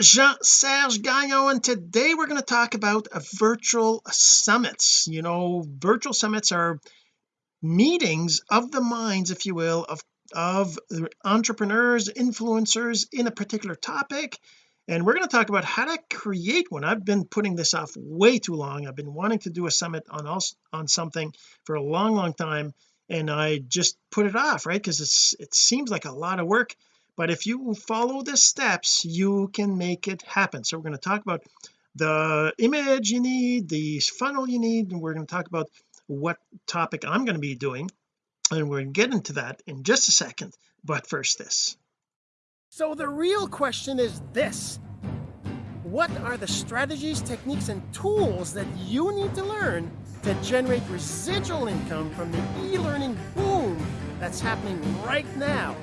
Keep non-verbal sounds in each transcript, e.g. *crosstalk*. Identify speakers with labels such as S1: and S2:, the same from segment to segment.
S1: Jean-Serge Gagnon and today we're going to talk about virtual summits. You know virtual summits are meetings of the minds if you will of of entrepreneurs influencers in a particular topic and we're going to talk about how to create one. I've been putting this off way too long. I've been wanting to do a summit on also on something for a long long time and I just put it off right? Because it's it seems like a lot of work but if you follow the steps you can make it happen. So we're going to talk about the image you need the funnel you need and we're going to talk about what topic I'm going to be doing and we're going to get into that in just a second. But first this.
S2: So the real question is this. What are the strategies techniques and tools that you need to learn to generate residual income from the e-learning boom that's happening right now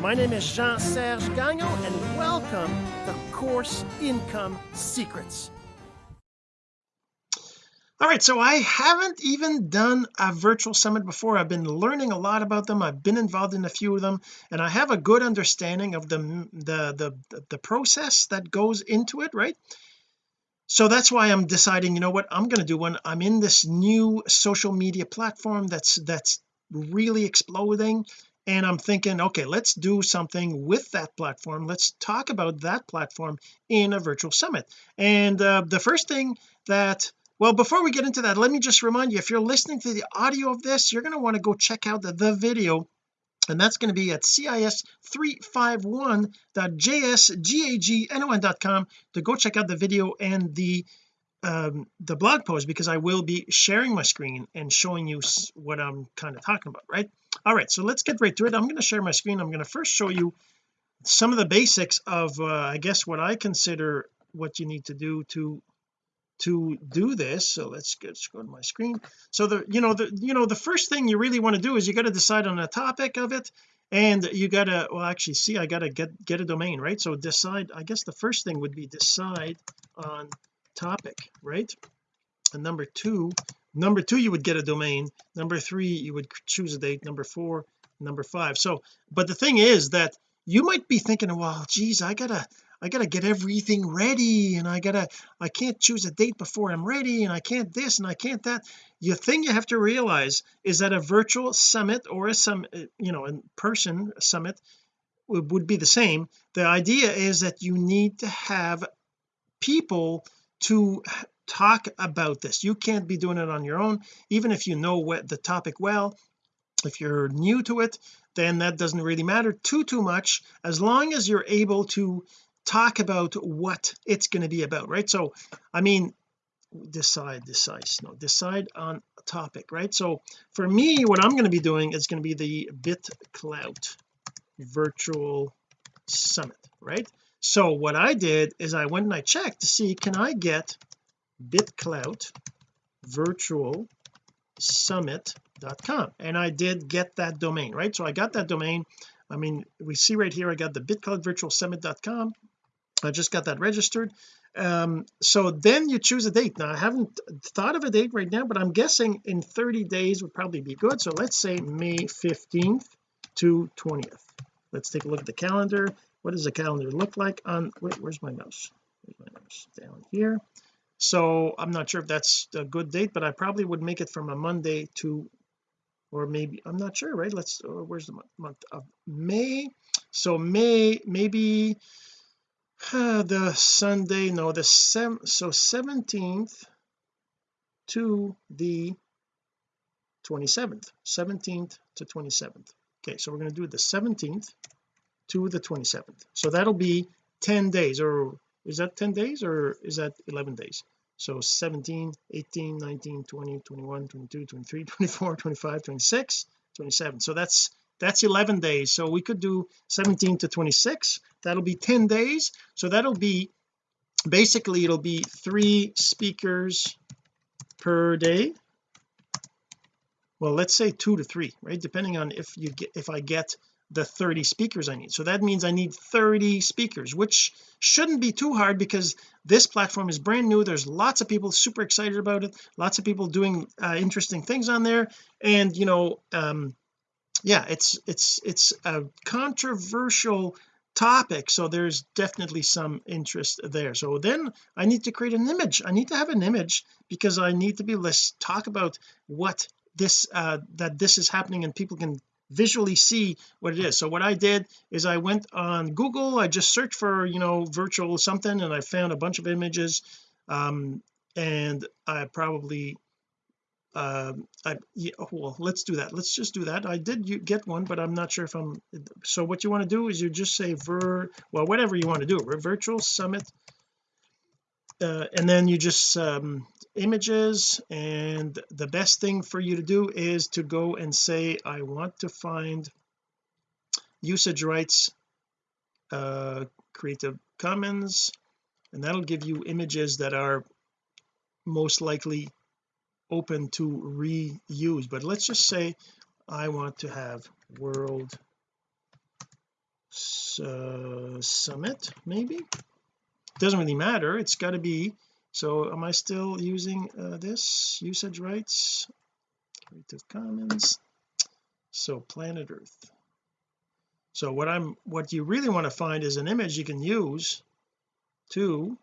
S2: my name is Jean-Serge Gagnon and welcome to Course Income Secrets.
S1: All right, so I haven't even done a virtual summit before. I've been learning a lot about them. I've been involved in a few of them and I have a good understanding of the the the, the process that goes into it right? So that's why I'm deciding you know what I'm going to do one. I'm in this new social media platform that's that's really exploding and I'm thinking okay let's do something with that platform. Let's talk about that platform in a virtual summit. And uh, the first thing that well before we get into that let me just remind you if you're listening to the audio of this you're going to want to go check out the, the video and that's going to be at cis351.jsgagnon.com to go check out the video and the um, the blog post because I will be sharing my screen and showing you what I'm kind of talking about right all right so let's get right to it. I'm going to share my screen. I'm going to first show you some of the basics of uh, I guess what I consider what you need to do to to do this. So let's, get, go to my screen. So the you know the you know the first thing you really want to do is you got to decide on a topic of it and you gotta well actually see I gotta get get a domain right? So decide I guess the first thing would be decide on topic right and number two number two you would get a domain. Number three you would choose a date. Number four number five. So but the thing is that you might be thinking well geez I gotta I gotta get everything ready and I gotta I can't choose a date before I'm ready and I can't this and I can't that. The thing you have to realize is that a virtual summit or a some uh, you know in person summit would be the same. The idea is that you need to have people to talk about this. You can't be doing it on your own. Even if you know what the topic well if you're new to it then that doesn't really matter too too much as long as you're able to talk about what it's going to be about right? So I mean decide decide no decide on a topic right? So for me what I'm going to be doing is going to be the BitClout virtual summit right? So what I did is I went and I checked to see can I get BitClout virtual summit.com and I did get that domain right? So I got that domain. I mean we see right here I got the BitClout virtual summit.com I just got that registered. Um so then you choose a date. Now I haven't thought of a date right now but I'm guessing in 30 days would probably be good. So let's say May 15th to 20th let's take a look at the calendar. What does the calendar look like on wait where's my mouse? Where's my mouse? Down here so I'm not sure if that's a good date but I probably would make it from a Monday to or maybe I'm not sure right? Let's oh, where's the month of May? So May maybe uh, the Sunday no the seven so 17th to the 27th 17th to 27th okay so we're going to do the 17th to the 27th so that'll be 10 days or is that 10 days or is that 11 days? So 17 18 19 20 21 22 23 *laughs* 24 25 26 27 so that's that's 11 days. So we could do 17 to 26 that'll be 10 days. So that'll be basically it'll be three speakers per day. Well let's say two to three right? Depending on if you get if I get the 30 speakers I need. So that means I need 30 speakers which shouldn't be too hard because this platform is brand new. There's lots of people super excited about it lots of people doing uh, interesting things on there. And you know um yeah it's it's it's a controversial topic so there's definitely some interest there. So then I need to create an image. I need to have an image because I need to be able to talk about what this uh that this is happening and people can visually see what it is. So what I did is I went on Google I just searched for you know virtual something and I found a bunch of images um and I probably um I yeah, well let's do that. Let's just do that. I did get one but I'm not sure if I'm so what you want to do is you just say ver well whatever you want to do virtual summit uh, and then you just um, images and the best thing for you to do is to go and say I want to find usage rights uh creative commons and that'll give you images that are most likely open to reuse. But let's just say I want to have world uh, summit maybe doesn't really matter. It's got to be so am I still using uh, this usage rights? Creative commons. So planet earth. So what I'm what you really want to find is an image you can use to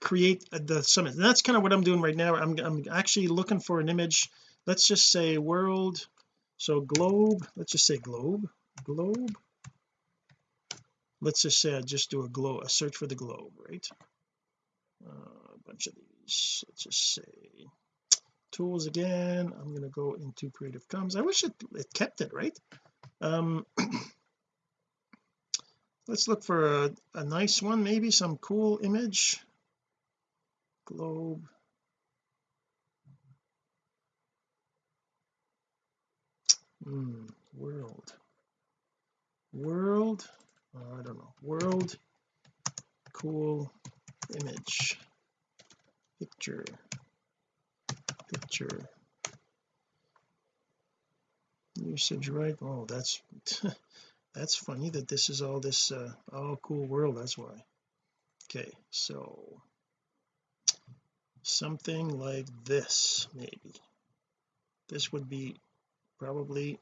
S1: create the summit. And that's kind of what I'm doing right now. I'm, I'm actually looking for an image. Let's just say world so globe let's just say globe globe let's just say I just do a glow a search for the globe right? Uh, a bunch of these. Let's just say tools again. I'm going to go into creative commons. I wish it, it kept it right? Um *clears throat* let's look for a, a nice one maybe some cool image. Globe. Mm, world. World oh, I don't know. World cool image picture picture. Usage right? Oh that's *laughs* that's funny that this is all this uh oh cool world that's why. Okay so something like this maybe. This would be probably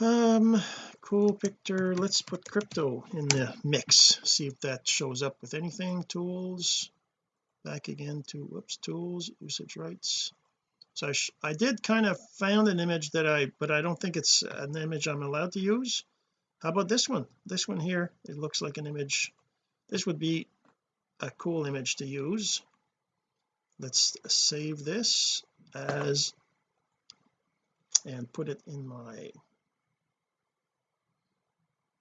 S1: um cool picture let's put crypto in the mix. See if that shows up with anything. Tools. Back again to whoops tools usage rights. So I, I did kind of found an image that I but I don't think it's an image I'm allowed to use. How about this one? This one here it looks like an image. This would be a cool image to use. Let's save this as and put it in my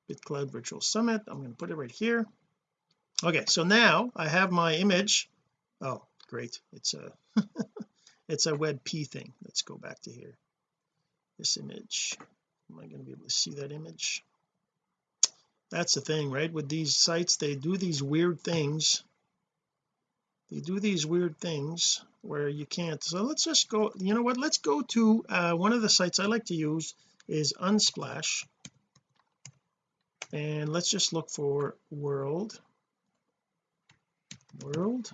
S1: BitClout Virtual Summit. I'm going to put it right here. Okay so now I have my image. Oh great. It's a *laughs* it's a WebP thing. Let's go back to here. This image. Am I going to be able to see that image? That's the thing right? With these sites they do these weird things. They do these weird things where you can't so let's just go you know what? Let's go to uh, one of the sites I like to use is Unsplash and let's just look for world. World.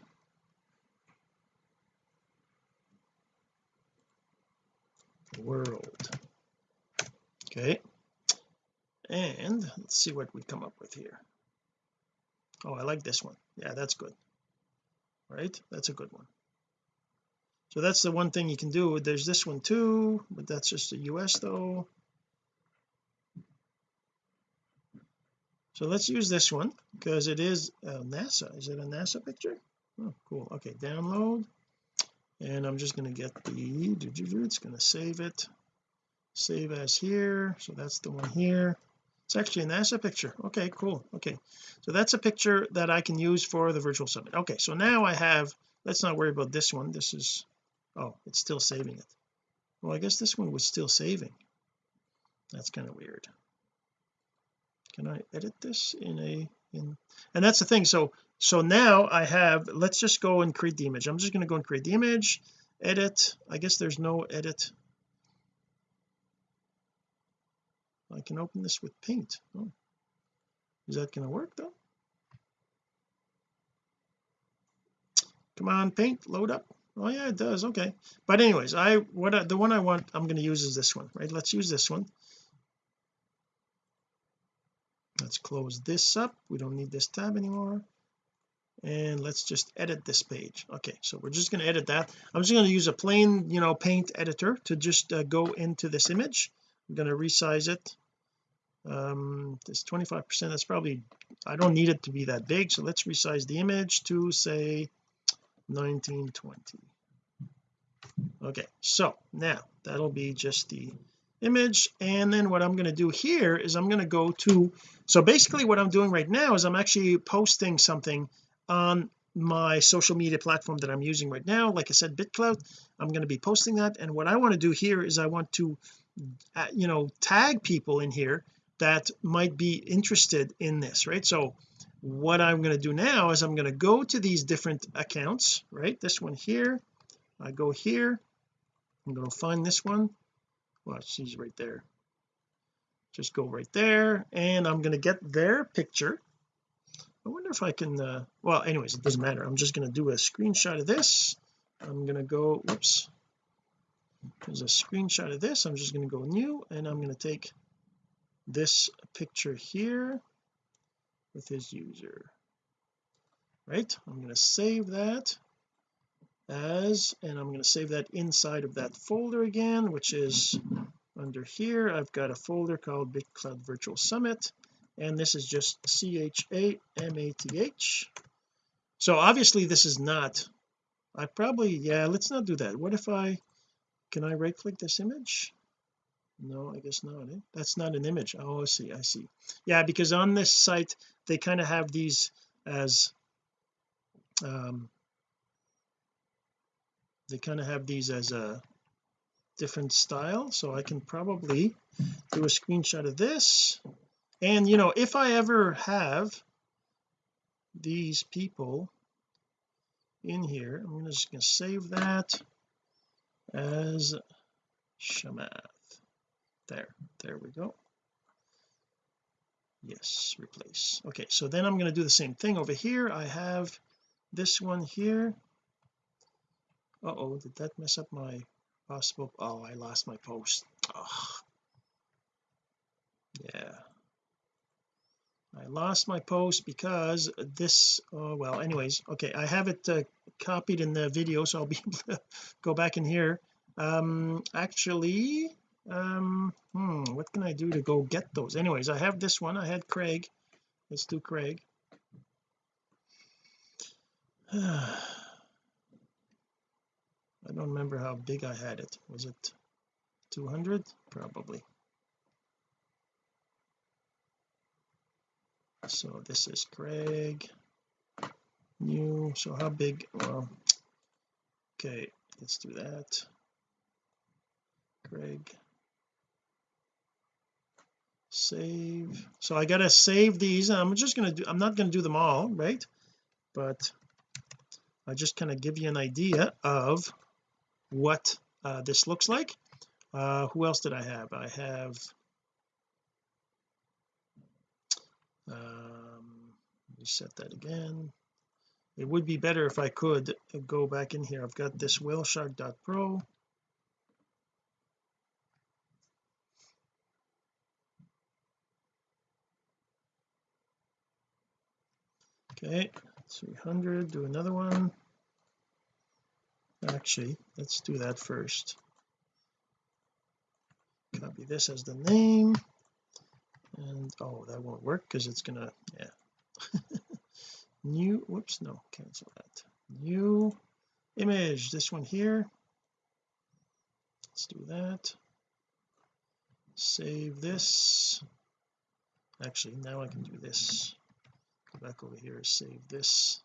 S1: World. Okay. And let's see what we come up with here. Oh I like this one. Yeah that's good. Right? That's a good one. So that's the one thing you can do. There's this one too but that's just a US though so let's use this one because it is uh, NASA. Is it a NASA picture? Oh cool. Okay download. And I'm just going to get the it's going to save it. Save as here. So that's the one here. It's actually a NASA picture. Okay cool. Okay. So that's a picture that I can use for the virtual summit. Okay so now I have let's not worry about this one. This is oh it's still saving it. Well I guess this one was still saving. That's kind of weird can I edit this in a in and that's the thing. So so now I have let's just go and create the image. I'm just going to go and create the image edit. I guess there's no edit. I can open this with paint. Oh. is that going to work though? Come on paint load up. Oh yeah it does. Okay. But anyways I what I, the one I want I'm going to use is this one right? Let's use this one let's close this up. We don't need this tab anymore. And let's just edit this page. Okay so we're just going to edit that. I'm just going to use a plain you know paint editor to just uh, go into this image. I'm going to resize it. Um this 25 percent that's probably I don't need it to be that big so let's resize the image to say 1920 okay so now that'll be just the image and then what I'm going to do here is I'm going to go to so basically what I'm doing right now is I'm actually posting something on my social media platform that I'm using right now. Like I said BitClout I'm going to be posting that. And what I want to do here is I want to uh, you know tag people in here that might be interested in this right? So what I'm going to do now is I'm going to go to these different accounts right? This one here I go here I'm going to find this one well she's right there. Just go right there and I'm going to get their picture. I wonder if I can uh, well anyways it doesn't matter. I'm just going to do a screenshot of this. I'm going to go whoops there's a screenshot of this. I'm just going to go new and I'm going to take this picture here with his user. Right? I'm going to save that as and I'm going to save that inside of that folder again which is under here. I've got a folder called BitClout Virtual Summit and this is just c-h-a-m-a-t-h so obviously this is not I probably yeah let's not do that. What if I can I right click this image? No I guess not eh? that's not an image. Oh I see I see. Yeah because on this site they kind of have these as um they kind of have these as a different style. So I can probably do a screenshot of this. And you know if I ever have these people in here I'm just going to save that as Chamath. There there we go. Yes replace. Okay so then I'm going to do the same thing over here. I have this one here oh did that mess up my possible oh I lost my post. Oh yeah. I lost my post because this oh well anyways okay I have it uh, copied in the video so I'll be able to go back in here. Um actually um hmm what can I do to go get those? Anyways I have this one. I had Craig. Let's do Craig *sighs* I don't remember how big I had it. Was it 200 probably. So this is Craig. New. So how big well okay let's do that. Craig. Save. So I gotta save these. I'm just gonna do I'm not gonna do them all right? But I just kind of give you an idea of what uh, this looks like. Uh who else did I have? I have um reset that again. It would be better if I could go back in here. I've got this whaleshark.pro okay 300 do another one actually let's do that first. Copy this as the name. And oh that won't work because it's gonna yeah. *laughs* New whoops no cancel that. New image this one here. Let's do that. Save this. Actually now I can do this. Go back over here save this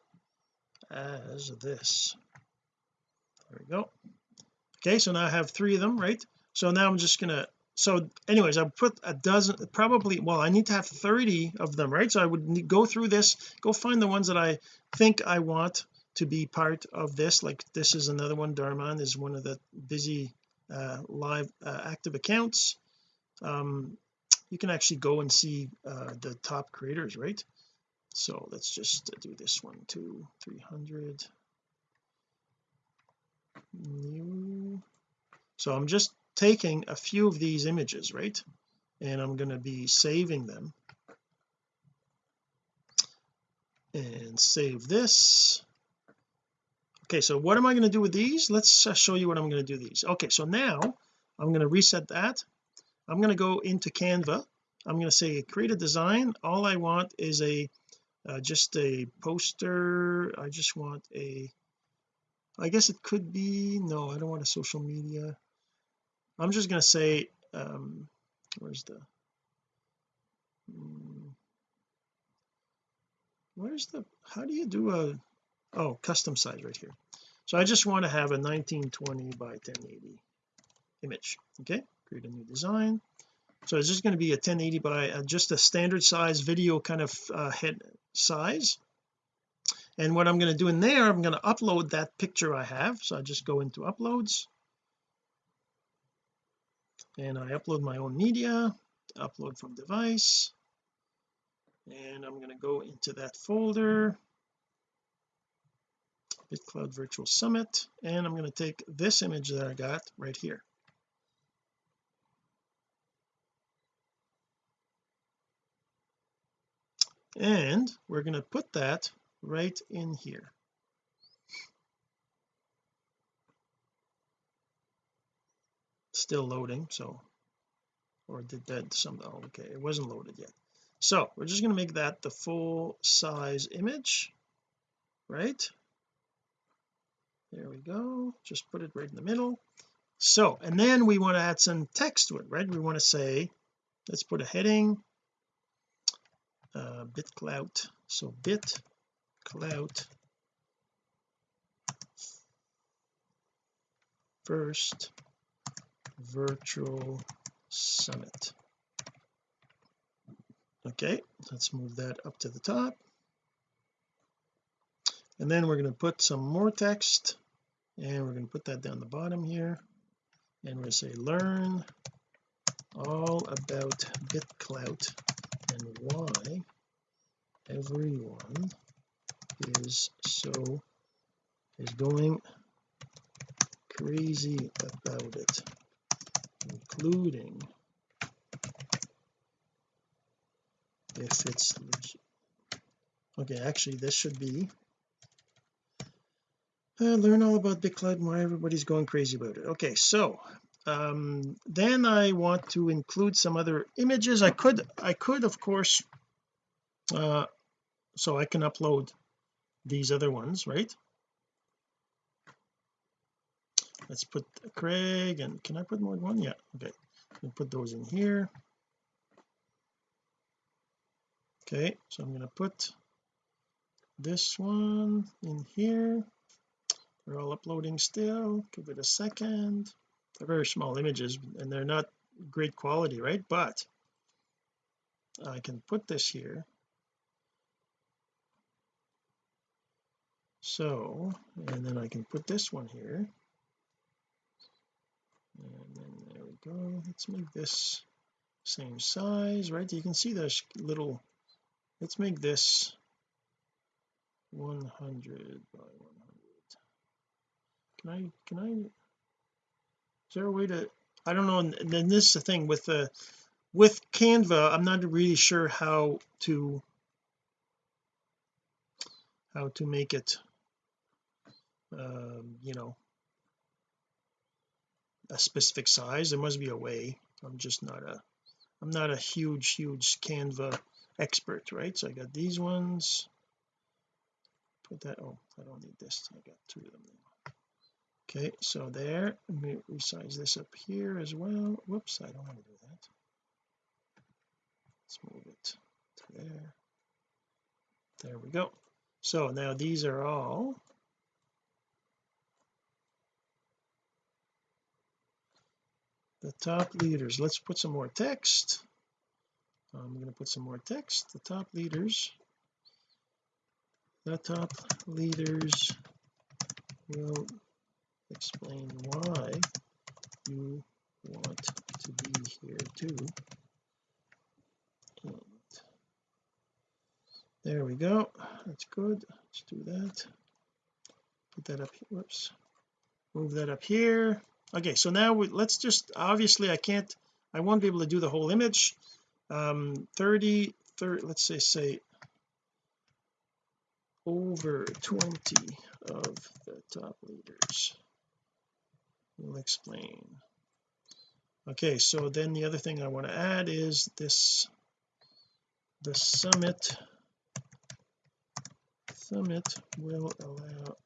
S1: as this there we go. Okay so now I have three of them right? So now I'm just gonna so anyways I put a dozen probably well I need to have 30 of them right? So I would go through this go find the ones that I think I want to be part of this like this is another one Darman is one of the busy uh, live uh, active accounts. Um you can actually go and see uh, the top creators right? So let's just do this one too 300 new so I'm just taking a few of these images right? And I'm going to be saving them. And save this. Okay so what am I going to do with these? Let's uh, show you what I'm going to do these. Okay so now I'm going to reset that. I'm going to go into Canva. I'm going to say create a design. All I want is a uh, just a poster. I just want a I guess it could be. No I don't want a social media. I'm just going to say um where's the hmm, where's the how do you do a oh custom size right here. So I just want to have a 1920 by 1080 image okay? Create a new design. So it's just going to be a 1080 by uh, just a standard size video kind of uh, head size and what I'm going to do in there I'm going to upload that picture I have. So I just go into uploads. And I upload my own media upload from device. And I'm going to go into that folder. BitClout Virtual Summit. And I'm going to take this image that I got right here. And we're going to put that right in here. Still loading so or did that some oh, okay it wasn't loaded yet. So we're just going to make that the full size image right? There we go just put it right in the middle. So and then we want to add some text to it right? We want to say let's put a heading uh bitclout. So bit clout first virtual summit. Okay let's move that up to the top. And then we're going to put some more text and we're going to put that down the bottom here. And we're going to say learn all about bitclout and why everyone is so is going crazy about it including if it's okay actually this should be uh, learn all about BitClout and why everybody's going crazy about it. Okay so um, then I want to include some other images. I could I could of course uh, so I can upload these other ones right? Let's put Craig and can I put more than one? Yeah okay. We put those in here. Okay so I'm to put this one in here. They're all uploading still. Give it a second. They're very small images and they're not great quality right? But I can put this here so and then I can put this one here. And then there we go. Let's make this same size right? You can see there's little let's make this 100 by 100 can I can I is there a way to I don't know and then this is the thing with the with Canva I'm not really sure how to how to make it um, you know a specific size there must be a way. I'm just not a I'm not a huge huge Canva expert right? So I got these ones. Put that oh I don't need this. I got two of them now. Okay so there let me resize this up here as well. Whoops I don't want to do that. Let's move it to there. There we go. So now these are all the top leaders. Let's put some more text. I'm going to put some more text. The top leaders. The top leaders will explain why you want to be here too. And there we go. That's good. Let's do that. Put that up here. Whoops. Move that up here okay so now we, let's just obviously I can't I won't be able to do the whole image. Um 30 30 let's say say over 20 of the top leaders. Will explain. Okay so then the other thing I want to add is this the summit. Summit will allow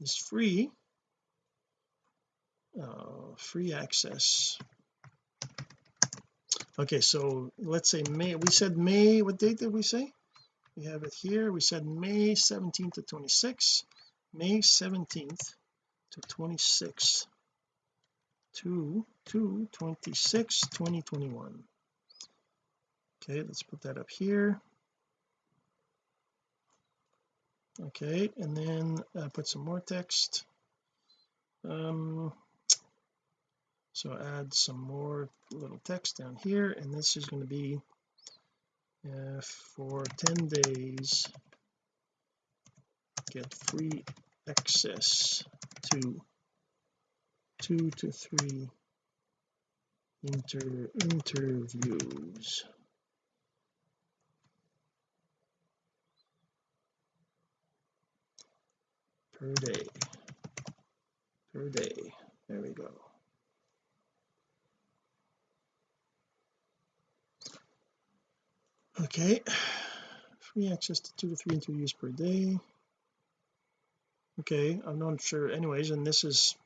S1: is free uh, free access. Okay so let's say May we said May what date did we say? We have it here. We said May 17th to 26 May 17th to 26 to to 26 2021 okay let's put that up here. Okay and then uh, put some more text. Um so add some more little text down here and this is going to be uh, for 10 days get free access to two to three inter interviews. Per day. Per day. There we go okay. Free access to two to three interviews per day. Okay I'm not sure. Anyways and this is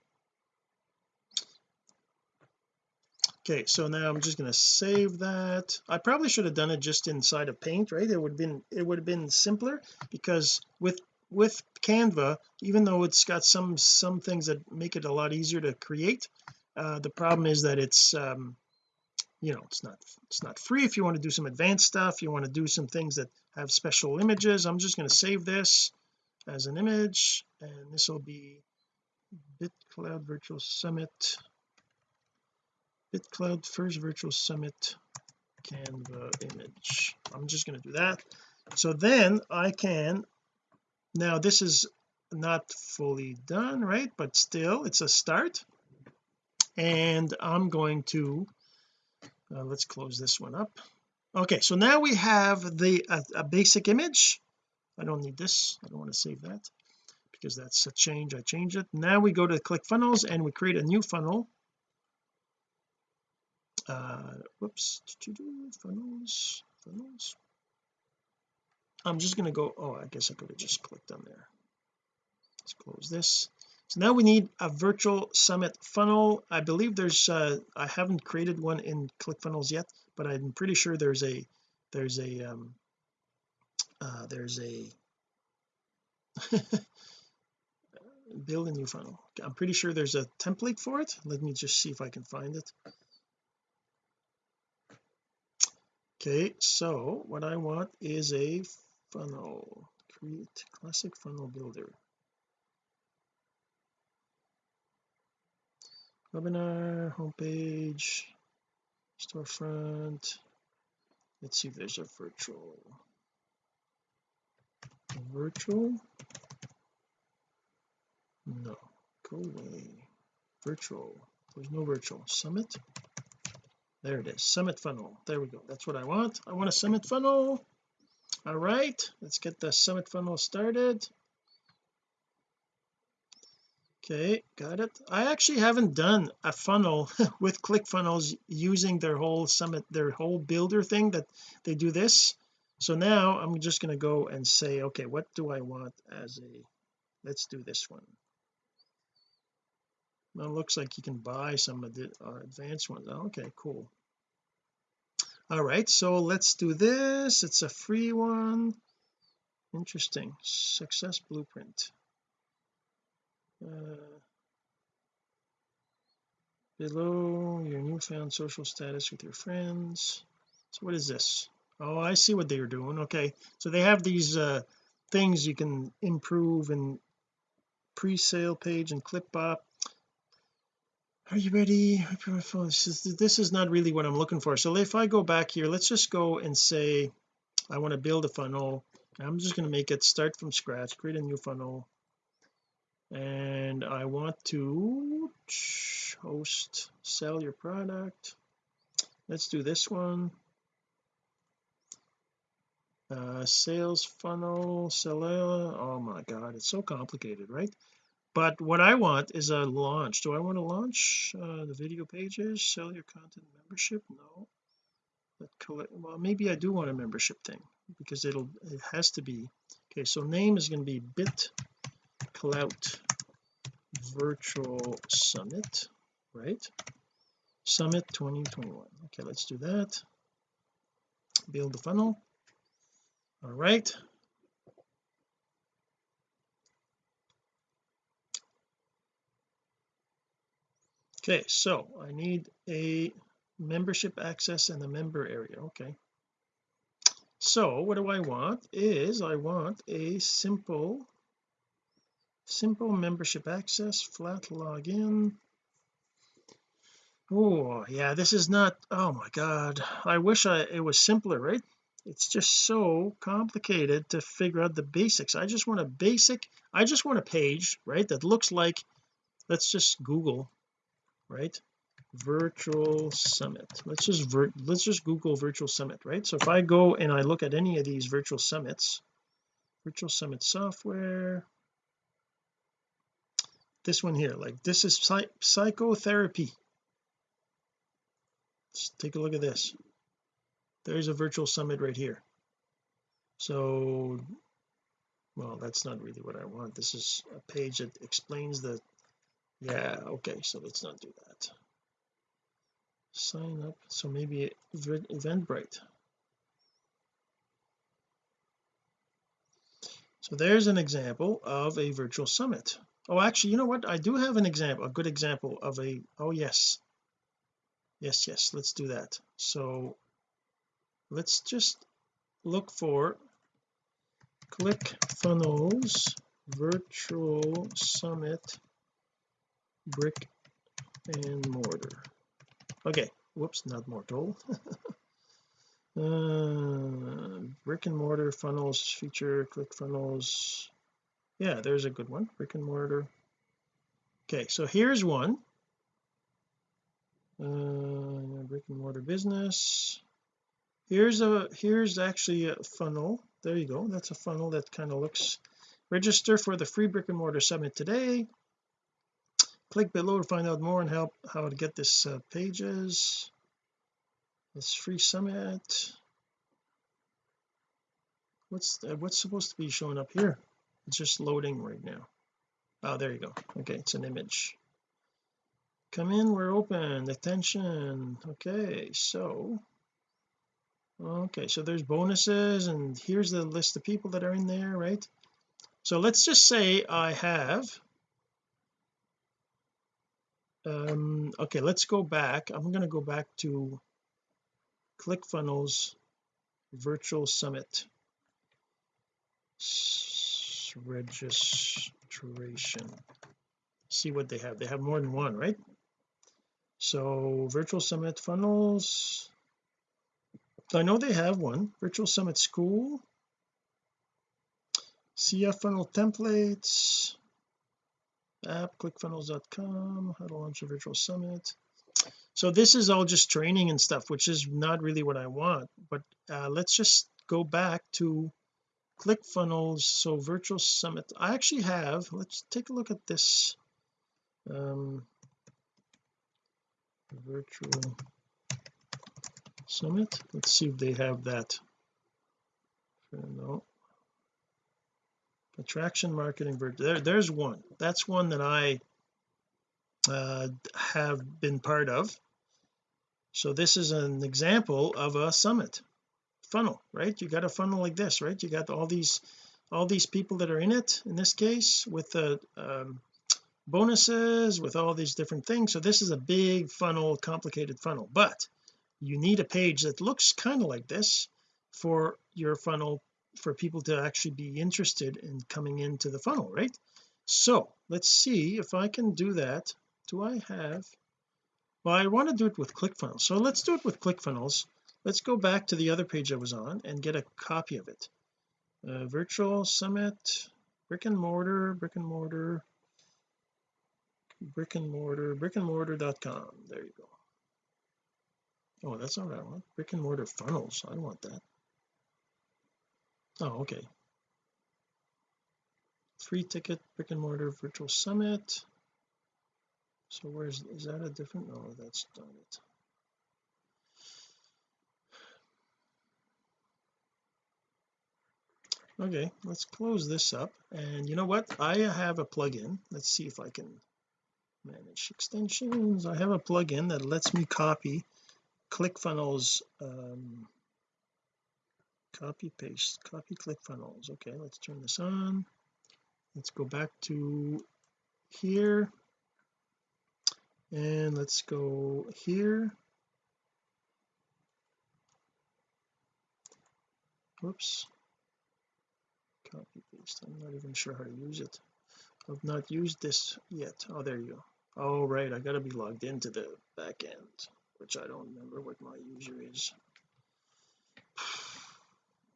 S1: okay so now I'm just going to save that. I probably should have done it just inside of paint right? It would have been it would have been simpler because with with Canva even though it's got some some things that make it a lot easier to create uh, the problem is that it's um you know it's not it's not free. If you want to do some advanced stuff you want to do some things that have special images I'm just going to save this as an image and this will be BitClout Virtual Summit. BitClout first virtual summit Canva image. I'm just going to do that. So then I can now this is not fully done right? But still it's a start. And I'm going to uh, let's close this one up. Okay so now we have the a, a basic image. I don't need this. I don't want to save that because that's a change. I change it. Now we go to ClickFunnels and we create a new funnel. Uh whoops. Funnels funnels. I'm just going to go oh I guess I could have just clicked on there. Let's close this so now we need a virtual summit funnel. I believe there's uh I haven't created one in ClickFunnels yet but I'm pretty sure there's a there's a um uh there's a *laughs* build a new funnel. I'm pretty sure there's a template for it. Let me just see if I can find it. Okay so what I want is a funnel. Create classic funnel builder webinar homepage storefront. Let's see if there's a virtual. Virtual? No. Go away. Virtual. There's no virtual. Summit? There it is. Summit funnel. There we go. That's what I want. I want a summit funnel. All right. Let's get the summit funnel started okay got it. I actually haven't done a funnel *laughs* with ClickFunnels using their whole summit their whole builder thing that they do this. So now I'm just going to go and say okay what do I want as a let's do this one. Well it looks like you can buy some of the uh, advanced ones. Oh, okay cool. All right so let's do this. It's a free one. Interesting. Success blueprint uh, below your newfound social status with your friends. So what is this? Oh I see what they are doing. Okay so they have these uh things you can improve in pre-sale page and ClipBot are you ready? This is, this is not really what I'm looking for. So if I go back here let's just go and say I want to build a funnel. I'm just going to make it start from scratch create a new funnel and I want to host sell your product. Let's do this one. Uh, sales funnel seller oh my god it's so complicated right? But what I want is a launch. Do I want to launch uh, the video pages sell your content membership? No. Well maybe I do want a membership thing because it'll it has to be. Okay so name is going to be bit clout virtual summit right? Summit 2021 okay let's do that. Build the funnel. All right. Okay so I need a membership access and the member area. Okay. So what do I want? Is I want a simple simple membership access flat login. Oh yeah this is not oh my god. I wish I it was simpler right? It's just so complicated to figure out the basics. I just want a basic I just want a page right that looks like let's just google right virtual summit. Let's just let's just google virtual summit right? So if I go and I look at any of these virtual summits virtual summit software this one here like this is psych psychotherapy. Let's take a look at this. There's a virtual summit right here. So well that's not really what I want. This is a page that explains the yeah okay so let's not do that. Sign up so maybe Eventbrite. So there's an example of a virtual summit oh actually you know what? I do have an example a good example of a oh yes. Yes yes let's do that. So let's just look for ClickFunnels virtual summit brick and mortar. Okay whoops not mortal. *laughs* Uh, brick and mortar funnels feature ClickFunnels yeah there's a good one. Brick and mortar. Okay so here's one. Uh, brick and mortar business. Here's a here's actually a funnel. There you go. That's a funnel that kind of looks register for the free brick and mortar summit today. Click below to find out more and help how to get this uh, pages. This free summit. What's uh, what's supposed to be showing up here it's just loading right now. Oh there you go. Okay it's an image. Come in we're open. Attention. Okay so okay so there's bonuses and here's the list of people that are in there right? So let's just say I have um okay let's go back. I'm going to go back to ClickFunnels virtual summit registration. See what they have. They have more than one right? So virtual summit funnels. I know they have one. Virtual summit school. CF funnel templates. App clickfunnels.com how to launch a virtual summit. So this is all just training and stuff which is not really what I want. But uh, let's just go back to ClickFunnels so virtual summit. I actually have let's take a look at this um virtual summit. Let's see if they have that. No. Attraction marketing there there's one. That's one that I uh, have been part of. So this is an example of a summit funnel right? You got a funnel like this right? You got all these all these people that are in it in this case with the um, bonuses with all these different things. So this is a big funnel complicated funnel. But you need a page that looks kind of like this for your funnel for people to actually be interested in coming into the funnel right? So let's see if I can do that. Do I have well I want to do it with ClickFunnels. So let's do it with ClickFunnels let's go back to the other page I was on and get a copy of it. Uh, virtual summit brick and mortar brick and mortar brick and mortar brick and mortar.com there you go. Oh that's not what I want. Brick and mortar funnels. I want that. Oh okay. Free ticket brick and mortar virtual summit. So where's is that a different no that's not it okay let's close this up. And you know what? I have a plugin. Let's see if I can manage extensions. I have a plugin that lets me copy ClickFunnels um, copy paste copy ClickFunnels. Okay let's turn this on. Let's go back to here. And let's go here. Whoops copy paste I'm not even sure how to use it. I've not used this yet. Oh there you go. All right. I got to be logged into the back end which I don't remember what my user is. *sighs*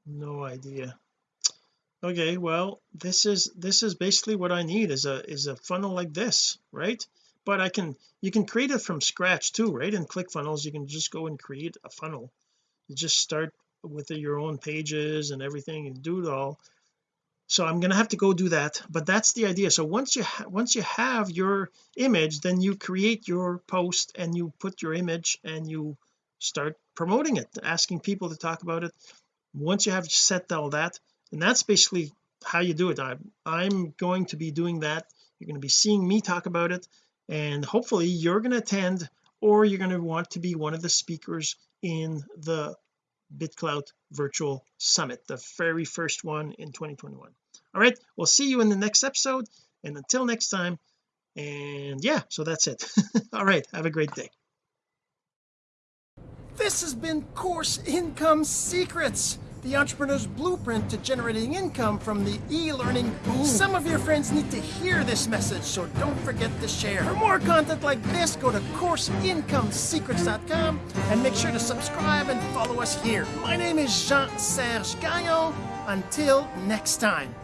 S1: No idea. Okay well this is this is basically what I need is a is a funnel like this right? But I can you can create it from scratch too right? In ClickFunnels you can just go and create a funnel. You just start with your own pages and everything and do it all so I'm going to have to go do that but that's the idea. So once you once you have your image then you create your post and you put your image and you start promoting it asking people to talk about it. Once you have set all that and that's basically how you do it. I'm, I'm going to be doing that. You're going to be seeing me talk about it and hopefully you're going to attend or you're going to want to be one of the speakers in the BitClout virtual summit the very first one in 2021 all right we'll see you in the next episode and until next time and yeah so that's it. *laughs* All right have a great day.
S2: This has been course income secrets the entrepreneur's blueprint to generating income from the e-learning boom. Some of your friends need to hear this message, so don't forget to share. For more content like this, go to CourseIncomeSecrets.com and make sure to subscribe and follow us here. My name is Jean-Serge Gagnon. Until next time.